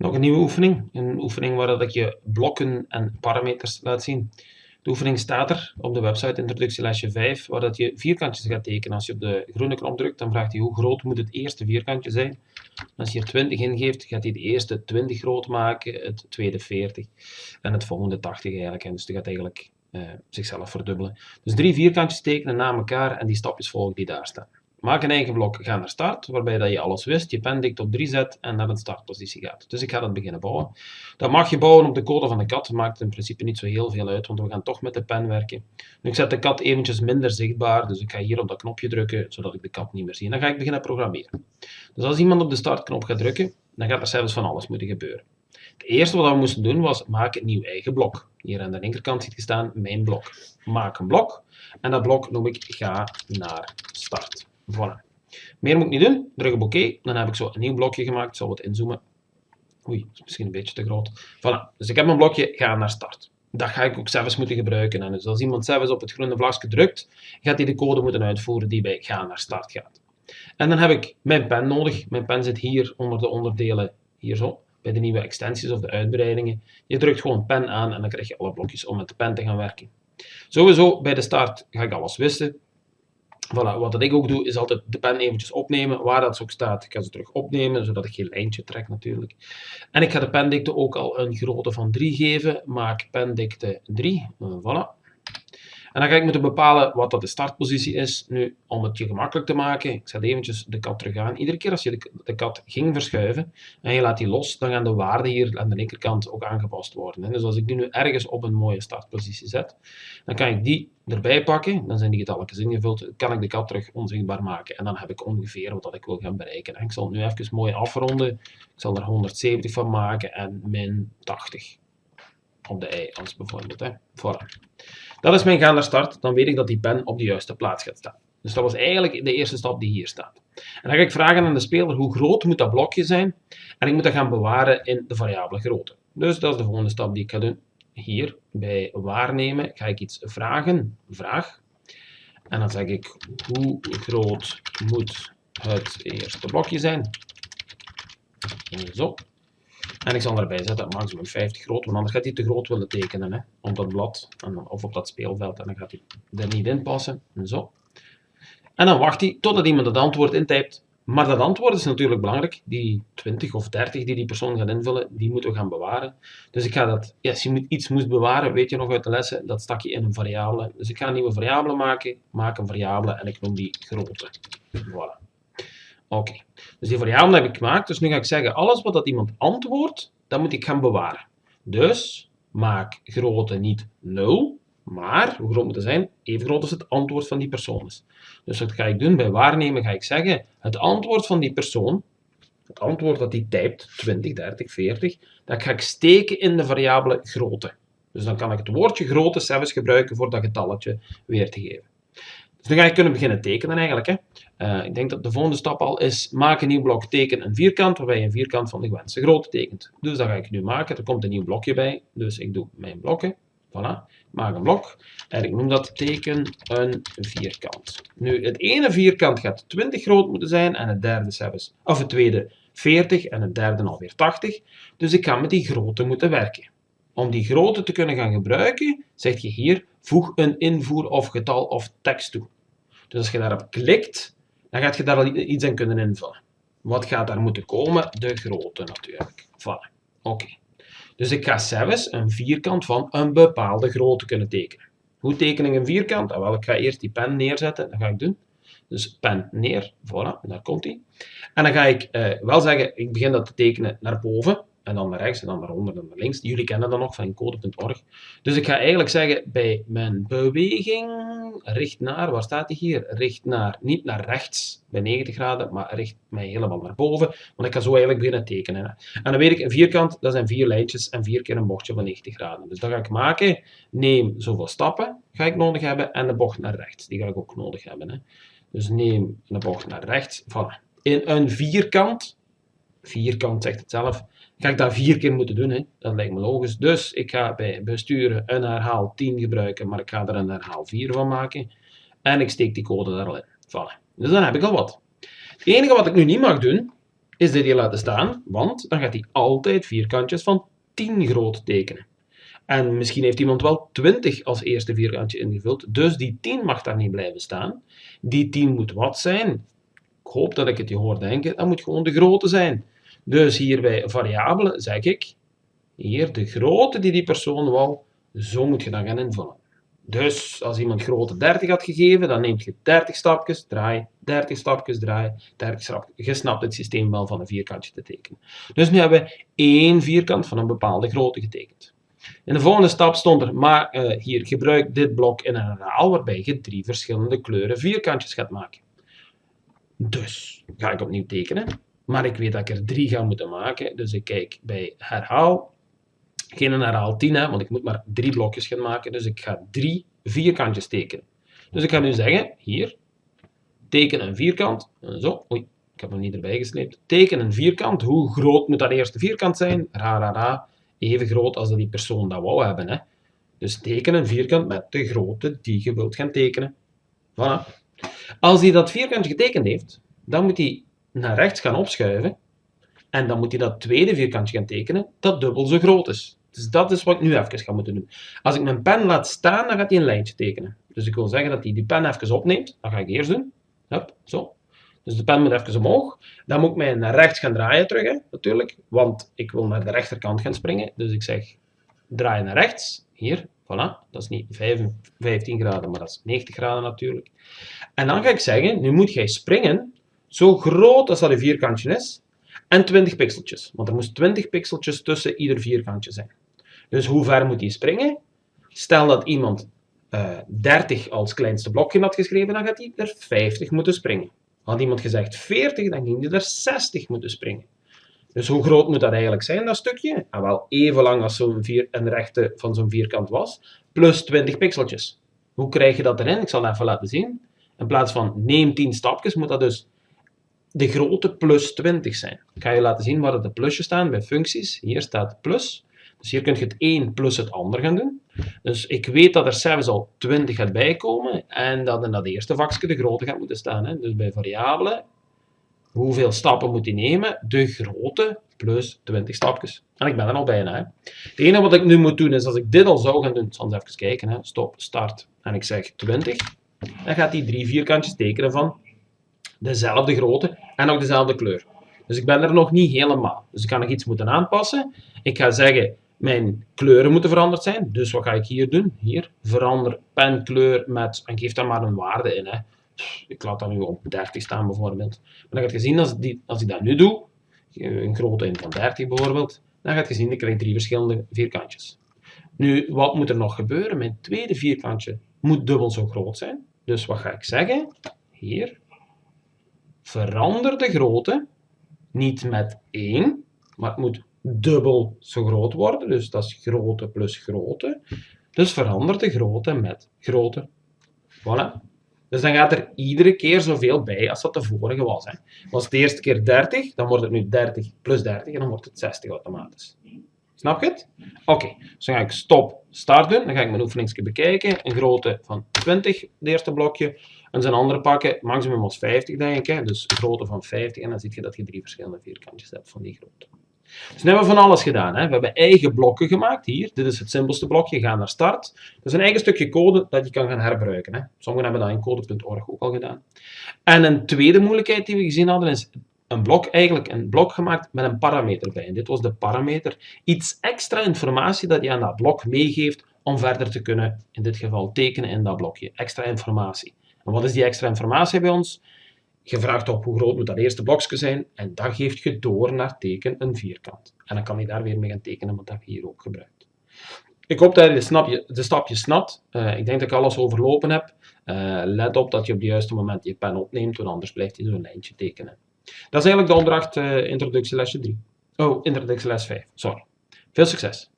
Nog een nieuwe oefening. Een oefening waar dat ik je blokken en parameters laat zien. De oefening staat er op de website introductielesje 5, waar dat je vierkantjes gaat tekenen. Als je op de groene knop drukt, dan vraagt hij hoe groot moet het eerste vierkantje zijn. Als je er 20 ingeeft, gaat hij de eerste 20 groot maken, het tweede 40 en het volgende 80 eigenlijk. En dus die gaat eigenlijk uh, zichzelf verdubbelen. Dus drie vierkantjes tekenen na elkaar en die stapjes volgen die daar staan. Maak een eigen blok, ga naar start, waarbij dat je alles wist, je pen dikt op 3 zet en naar een startpositie gaat. Dus ik ga dat beginnen bouwen. Dat mag je bouwen op de code van de kat, maakt in principe niet zo heel veel uit, want we gaan toch met de pen werken. Nu, ik zet de kat eventjes minder zichtbaar, dus ik ga hier op dat knopje drukken, zodat ik de kat niet meer zie. En dan ga ik beginnen programmeren. Dus als iemand op de startknop gaat drukken, dan gaat er zelfs van alles moeten gebeuren. Het eerste wat we moesten doen was, maak een nieuw eigen blok. Hier aan de linkerkant ziet je staan, mijn blok. Maak een blok, en dat blok noem ik ga naar start. Voilà. Meer moet ik niet doen. Druk op oké. Dan heb ik zo een nieuw blokje gemaakt. Ik zal wat inzoomen. Oei, dat is misschien een beetje te groot. Voilà. Dus ik heb mijn blokje, ga naar start. Dat ga ik ook zelfs moeten gebruiken. En dus als iemand zelfs op het groene vlagje drukt, gaat hij de code moeten uitvoeren die bij ga naar start gaat. En dan heb ik mijn pen nodig. Mijn pen zit hier onder de onderdelen, hier zo, bij de nieuwe extensies of de uitbreidingen. Je drukt gewoon pen aan en dan krijg je alle blokjes om met de pen te gaan werken. Sowieso, bij de start ga ik alles wissen. Voilà, wat ik ook doe, is altijd de pen eventjes opnemen, waar dat ook staat. Ik ga ze terug opnemen, zodat ik geen lijntje trek natuurlijk. En ik ga de pendikte ook al een grootte van 3 geven. Maak pendikte 3, voilà. En dan ga ik moeten bepalen wat dat de startpositie is. Nu, om het je gemakkelijk te maken, ik zet eventjes de kat terug aan. Iedere keer als je de, kat ging verschuiven en je laat die los, dan gaan de waarden hier aan de linkerkant ook aangepast worden. Dus als ik die nu ergens op een mooie startpositie zet, dan kan ik die erbij pakken, dan zijn die getalletjes ingevuld, kan ik de kat terug onzichtbaar maken. En dan heb ik ongeveer wat ik wil gaan bereiken. En ik zal het nu even mooi afronden. Ik zal er 170 van maken en min 80 op de i als bijvoorbeeld. Hè. Dat is mijn gaan naar start. Dan weet ik dat die pen op de juiste plaats gaat staan. Dus dat was eigenlijk de eerste stap die hier staat. En dan ga ik vragen aan de speler hoe groot moet dat blokje zijn. En ik moet dat gaan bewaren in de variabele grootte. Dus dat is de volgende stap die ik ga doen. Hier bij waarnemen ga ik iets vragen. Vraag. En dan zeg ik hoe groot moet het eerste blokje zijn. Zo. En ik zal erbij zetten maximum 50 groot, want anders gaat hij te groot willen tekenen hè, op dat blad of op dat speelveld. En dan gaat hij er niet in passen. Zo. En dan wacht hij totdat iemand het antwoord intypt. Maar dat antwoord is natuurlijk belangrijk. Die 20 of 30 die die persoon gaat invullen, die moeten we gaan bewaren. Dus ik ga dat, als je iets moest bewaren, weet je nog uit de lessen, dat stak je in een variabele. Dus ik ga een nieuwe variabele maken, maak een variabele en ik noem die grootte. Voilà. Oké, dus die variabele heb ik gemaakt. Dus nu ga ik zeggen, alles wat dat iemand antwoordt, dat moet ik gaan bewaren. Dus maak grootte niet 0, maar hoe groot moet het zijn? Even groot als het antwoord van die persoon is. Dus wat ga ik doen? Bij waarnemen ga ik zeggen, het antwoord van die persoon, het antwoord dat hij typt, 20, 30, 40, dat ga ik steken in de variabele grootte. Dus dan kan ik het woordje grootte zelfs gebruiken voor dat getalletje weer te geven. Dus dan ga je kunnen beginnen tekenen eigenlijk. Hè. Uh, ik denk dat de volgende stap al is, maak een nieuw blok, teken een vierkant, waarbij je een vierkant van de gewenste grootte tekent. Dus dat ga ik nu maken. Er komt een nieuw blokje bij, dus ik doe mijn blokken. Voilà, maak een blok. En ik noem dat teken een vierkant. Nu, het ene vierkant gaat 20 groot moeten zijn en het derde zelfs, of het tweede 40 en het derde alweer 80. Dus ik ga met die grootte moeten werken. Om die grootte te kunnen gaan gebruiken, zeg je hier, voeg een invoer of getal of tekst toe. Dus als je daarop klikt, dan gaat je daar al iets in kunnen invullen. Wat gaat daar moeten komen? De grootte natuurlijk. Voilà. Oké. Dus ik ga zelfs een vierkant van een bepaalde grootte kunnen tekenen. Hoe teken ik een vierkant? Ah, wel, ik ga eerst die pen neerzetten. Dat ga ik doen. Dus pen neer. Voilà, daar komt hij. En dan ga ik eh, wel zeggen, ik begin dat te tekenen naar boven en dan naar rechts en dan naar onder en naar links. Jullie kennen dat nog van code.org. Dus ik ga eigenlijk zeggen, bij mijn beweging, richt naar, waar staat die hier? Richt naar, niet naar rechts bij 90 graden, maar richt mij helemaal naar boven. Want ik ga zo eigenlijk beginnen tekenen. En dan weet ik, een vierkant, dat zijn vier lijntjes en vier keer een bochtje van 90 graden. Dus dat ga ik maken. Neem zoveel stappen, ga ik nodig hebben, en de bocht naar rechts. Die ga ik ook nodig hebben. Hè. Dus neem een bocht naar rechts. Voilà. In een vierkant, vierkant zegt het zelf, ga ik dat vier keer moeten doen. Hè? Dat lijkt me logisch. Dus ik ga bij besturen een herhaal 10 gebruiken, maar ik ga er een herhaal 4 van maken. En ik steek die code daar al in. Voilà. Dus dan heb ik al wat. Het enige wat ik nu niet mag doen, is dit hier laten staan, want dan gaat hij altijd vierkantjes van 10 groot tekenen. En misschien heeft iemand wel 20 als eerste vierkantje ingevuld, dus die 10 mag daar niet blijven staan. Die 10 moet wat zijn? Ik hoop dat ik het je hoor denken, dat moet gewoon de grootte zijn. Dus hier bij variabelen zeg ik, hier de grootte die die persoon wou, zo moet je dan gaan invullen. Dus als iemand grootte 30 had gegeven, dan neemt je 30 stapjes, draai, 30 stapjes, draai, 30 stapjes. Je snapt het systeem wel van een vierkantje te tekenen. Dus nu hebben we één vierkant van een bepaalde grootte getekend. In de volgende stap stond er, maar uh, hier gebruik dit blok in een herhaal waarbij je drie verschillende kleuren vierkantjes gaat maken. Dus ga ik opnieuw tekenen, maar ik weet dat ik er drie ga moeten maken, dus ik kijk bij herhaal, geen herhaal 10, hè, want ik moet maar drie blokjes gaan maken, dus ik ga drie vierkantjes tekenen. Dus ik ga nu zeggen, hier, teken een vierkant, zo, oei, ik heb hem niet erbij gesleept, teken een vierkant, hoe groot moet dat eerste vierkant zijn? Ra, ra, ra, even groot als dat die persoon dat wou hebben. Hè. Dus teken een vierkant met de grootte die je wilt gaan tekenen. Voilà. Als hij dat vierkantje getekend heeft, dan moet hij naar rechts gaan opschuiven. En dan moet hij dat tweede vierkantje gaan tekenen, dat dubbel zo groot is. Dus dat is wat ik nu even ga moeten doen. Als ik mijn pen laat staan, dan gaat hij een lijntje tekenen. Dus ik wil zeggen dat hij die pen even opneemt. Dat ga ik eerst doen. Hup, zo. Dus de pen moet even omhoog. Dan moet ik mij naar rechts gaan draaien terug, hè, natuurlijk. Want ik wil naar de rechterkant gaan springen. Dus ik zeg, draai naar rechts. Hier, voilà. Dat is niet 15 graden, maar dat is 90 graden natuurlijk. En dan ga ik zeggen, nu moet jij springen zo groot als dat een vierkantje is. En 20 pixeltjes. Want er moest 20 pixeltjes tussen ieder vierkantje zijn. Dus hoe ver moet hij springen? Stel dat iemand uh, eh, 30 als kleinste blokje had geschreven, dan gaat hij er 50 moeten springen. Had iemand gezegd 40, dan ging hij er 60 moeten springen. Dus hoe groot moet dat eigenlijk zijn, dat stukje? Ah, wel even lang als zo'n vier, een rechte van zo'n vierkant was, plus 20 pixeltjes. Hoe krijg je dat erin? Ik zal het even laten zien. In plaats van neem 10 stapjes, moet dat dus de grootte plus 20 zijn. Ik ga je laten zien waar de plusjes staan bij functies. Hier staat plus. Dus hier kun je het een plus het ander gaan doen. Dus ik weet dat er zelfs al 20 gaat bijkomen en dat in dat eerste vakje de grootte gaat moeten staan. Hè. Dus bij variabelen, hoeveel stappen moet hij nemen? De grootte plus 20 stapjes. En ik ben er al bijna. Hè. Het enige wat ik nu moet doen is, als ik dit al zou gaan doen, zal eens even kijken, hè. stop, start, en ik zeg 20, dan gaat hij drie vierkantjes tekenen van dezelfde grootte en ook dezelfde kleur. Dus ik ben er nog niet helemaal. Dus ik kan nog iets moeten aanpassen. Ik ga zeggen, mijn kleuren moeten veranderd zijn. Dus wat ga ik hier doen? Hier, verander penkleur met, en geef daar maar een waarde in. Hè. Ik laat dat nu op 30 staan bijvoorbeeld. Maar dan gaat je zien, als, die, als ik dat nu doe, een grote in van 30 bijvoorbeeld, dan gaat je zien, ik krijg drie verschillende vierkantjes. Nu, wat moet er nog gebeuren? Mijn tweede vierkantje moet dubbel zo groot zijn. Dus wat ga ik zeggen? Hier, verander de grootte, niet met 1, maar het moet dubbel zo groot worden. Dus dat is grootte plus grootte. Dus verander de grootte met grootte. Voilà. Dus dan gaat er iedere keer zoveel bij als dat de vorige was. Hè. Was het de eerste keer 30, dan wordt het nu 30 plus 30 en dan wordt het 60 automatisch. Snap je het? Oké, dus dan ga ik stop, start doen. Dan ga ik mijn oefeningsje bekijken. Een grootte van 20, het eerste blokje. En zijn andere pakken, maximum was 50 denk ik. Dus een grootte van 50 en dan zie je dat je drie verschillende vierkantjes hebt van die grootte. Dus nu hebben we van alles gedaan. Hè. We hebben eigen blokken gemaakt. Hier, dit is het simpelste blokje. Ga naar start. Dat is een eigen stukje code dat je kan gaan herbruiken. Hè. Sommigen hebben dat in code.org ook al gedaan. En een tweede moeilijkheid die we gezien hadden is een blok, eigenlijk een blok gemaakt met een parameter bij. En dit was de parameter. Iets extra informatie dat je aan dat blok meegeeft om verder te kunnen, in dit geval, tekenen in dat blokje. Extra informatie. En wat is die extra informatie bij ons? Je vraagt op hoe groot moet dat eerste blokje zijn en dat geeft je door naar teken een vierkant. En dan kan je daar weer mee gaan tekenen, dat je hier ook gebruikt. Ik hoop dat je de, snapje, de stapjes snapt. Uh, ik denk dat ik alles overlopen heb. Uh, let op dat je op het juiste moment je pen opneemt, want anders blijft hij zo'n lijntje tekenen. Dat is eigenlijk de opdracht uh, introductielesje 3. Oh, introductieles 5, sorry. Veel succes!